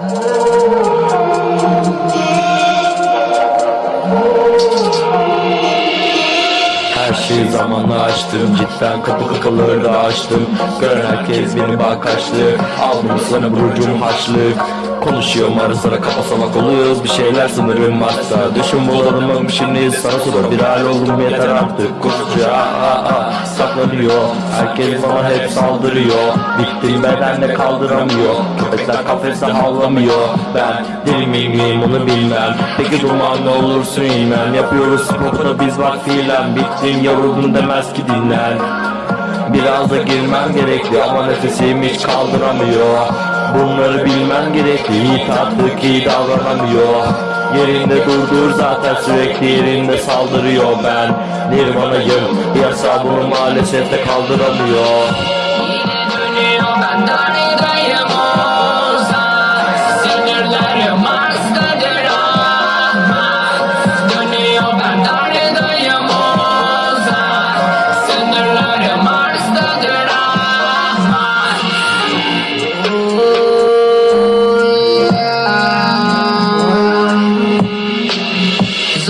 Her şeyi zamanla açtım. Cidden kapı kakaları da açtım. Gören herkes benim bakaçlık Aldım sana burcum haçlık. Konuşuyorum ara sıra kafa salak oluyoruz. Bir şeyler sınırım varsa Düşün bulalım şimdi sana soru Bir hal oldum yeter artık. Koşucu aa, aa, saklanıyor. Herkes bana hep saldırıyor. Bittim beden de kaldıramıyor. Köpekler kafeste havlamıyor. Ben deli miyim miyim onu bilmem? Peki duman ne olursun inmem. Yapıyoruz sporu biz bak fiilen. Bittin yoruldun demez ki dinlen. Biraz da girmem gerekli ama nefesim hiç kaldıramıyor. Bunları bilmem gerekli. Yiğit artık iyi davranamıyor Yerinde durdur zaten sürekli yerinde saldırıyor. Ben Nirvanayım Yasa bunu maalesef de kaldıramıyor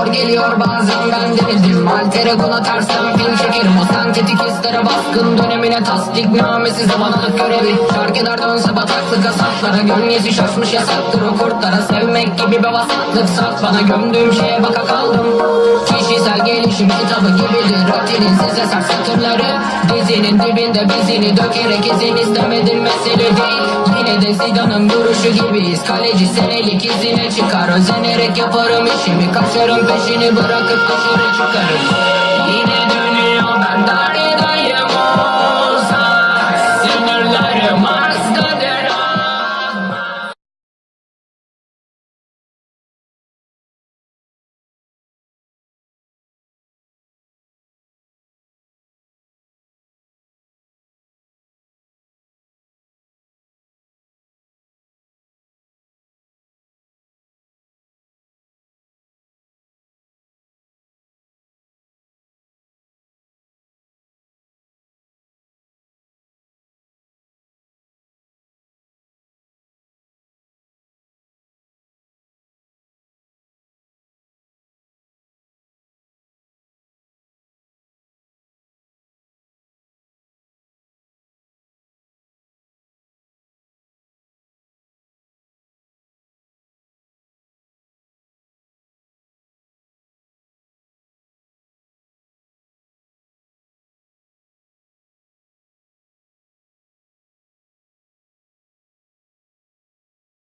Zor geliyor bazen ben de bildim Altere kona tersten film çekerim. O sentetik hislere baskın dönemine tasdik namesi zamanlık görevi. Şarkılar dönse bataklık asaplara Gölgesi şaşmış yasaktır. O kurtlara Sevmek gibi bir vasatlık saf bana Gömdüğüm şeye baka kaldım. Kişisel gelişim kitabı gibidir. Rutinin size sert satırları. Dizinin dibinde bizini dökerek izin istemedim mesele değil. Yine de Zidane'ın duruşu gibiyiz. Kaleci senelik izine çıkar. Özenerek yaparım işimi. Kaçarım Güneşini bırakıp da sonra çıkarım